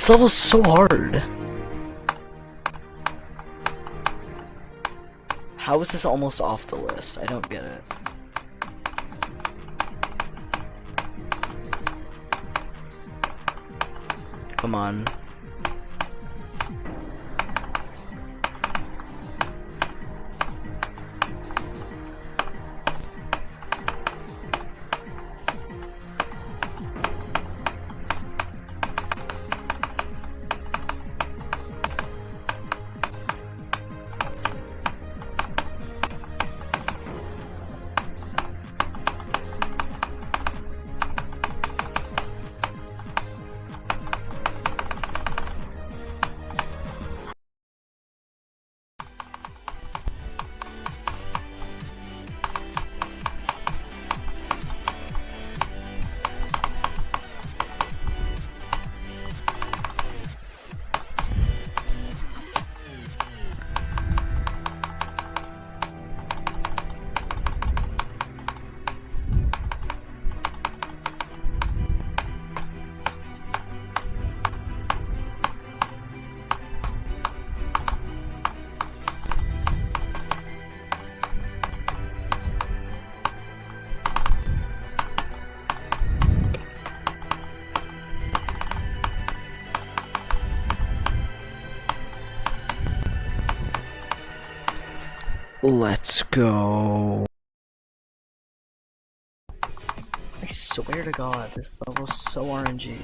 This level's so hard. How is this almost off the list? I don't get it. Come on. Let's go. I swear to god, this level's so RNG.